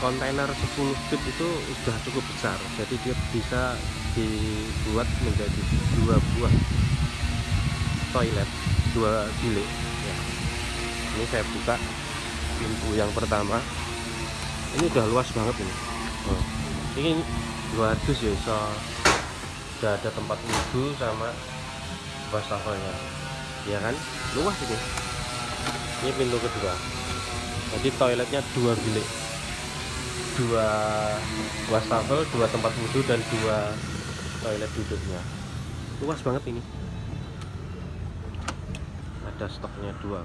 kontainer 10 feet itu sudah cukup besar. Jadi dia bisa dibuat menjadi dua buah toilet dua bilik. Ya. ini saya buka pintu yang pertama. Ini udah luas banget ini. Oh. ini dua dus ya so udah ada tempat wudhu sama wastafelnya ya kan? Luas ini. Ini pintu kedua. Jadi toiletnya dua bilik dua wastafel dua tempat wudhu dan dua toilet duduknya. Luas banget ini. Ada stoknya dua